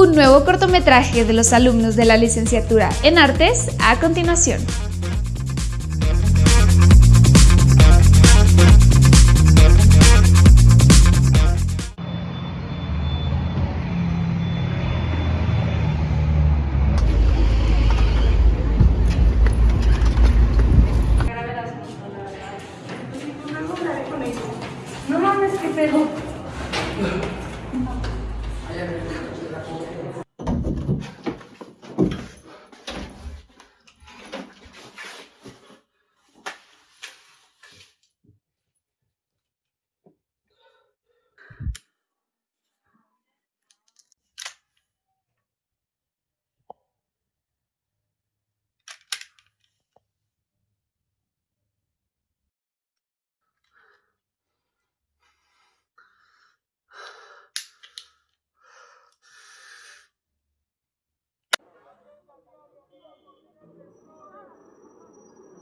un nuevo cortometraje de los alumnos de la licenciatura en artes a continuación. No mames.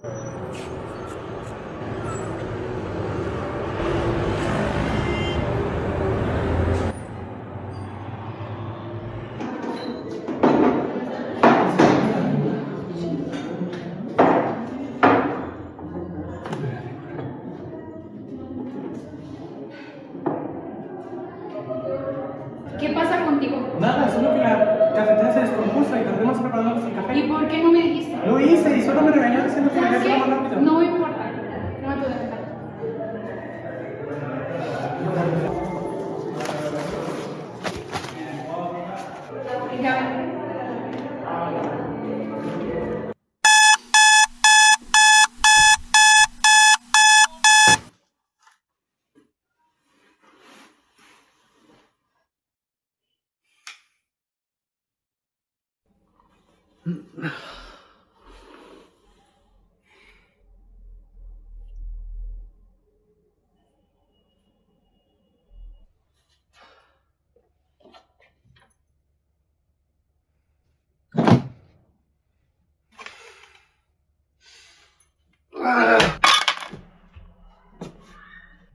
¿Qué pasa contigo? Nada, solo que la cafetera se descompuso y tardamos preparándonos eso no me regañó diciendo que me había tomado rápido. No importa. No me puedo dejar. Ugh.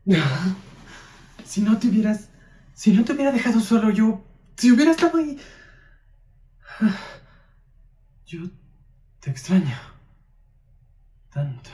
Si no te hubieras... Si no te hubiera dejado solo, yo... Si hubiera estado ahí... Yo te extraño. Tanto.